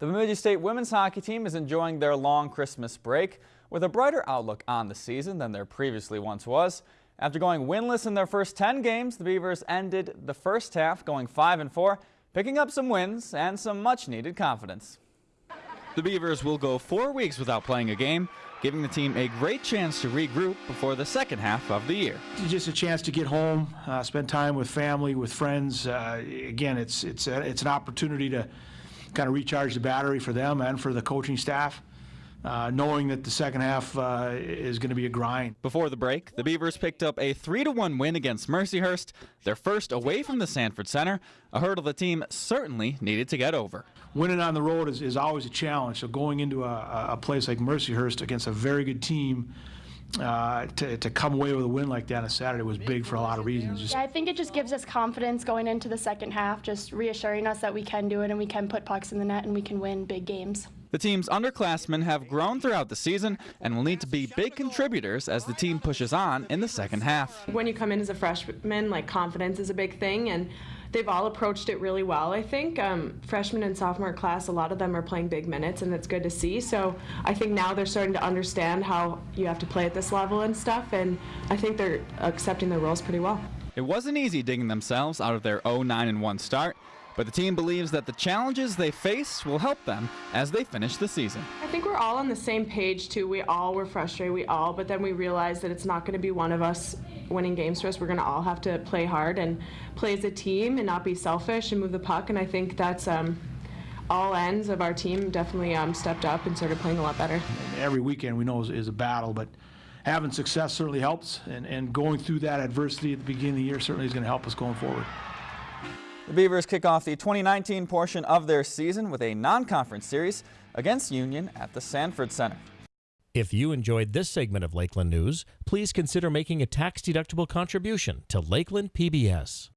The Bemidji State women's hockey team is enjoying their long Christmas break with a brighter outlook on the season than there previously once was. After going winless in their first 10 games, the Beavers ended the first half going 5 and 4, picking up some wins and some much needed confidence. The Beavers will go four weeks without playing a game, giving the team a great chance to regroup before the second half of the year. Just a chance to get home, uh, spend time with family, with friends. Uh, again, it's it's a, it's an opportunity to kind of recharge the battery for them and for the coaching staff. Uh, knowing that the second half uh, is going to be a grind. Before the break, the Beavers picked up a 3-1 win against Mercyhurst, their first away from the Sanford Center, a hurdle the team certainly needed to get over. Winning on the road is, is always a challenge, so going into a, a place like Mercyhurst against a very good team uh, to, to come away with a win like that on Saturday was big for a lot of reasons. Just yeah, I think it just gives us confidence going into the second half, just reassuring us that we can do it and we can put pucks in the net and we can win big games. The team's underclassmen have grown throughout the season and will need to be big contributors as the team pushes on in the second half. When you come in as a freshman, like confidence is a big thing, and they've all approached it really well. I think um, freshman and sophomore class, a lot of them are playing big minutes, and it's good to see. So I think now they're starting to understand how you have to play at this level and stuff, and I think they're accepting their roles pretty well. It wasn't easy digging themselves out of their 0-9 1 start. But the team believes that the challenges they face will help them as they finish the season. I think we're all on the same page too. We all were frustrated, we all, but then we realized that it's not going to be one of us winning games for us. We're going to all have to play hard and play as a team and not be selfish and move the puck. And I think that's um, all ends of our team definitely um, stepped up and started playing a lot better. Every weekend we know is, is a battle, but having success certainly helps, and, and going through that adversity at the beginning of the year certainly is going to help us going forward. The Beavers kick off the 2019 portion of their season with a non-conference series against Union at the Sanford Center. If you enjoyed this segment of Lakeland News, please consider making a tax-deductible contribution to Lakeland PBS.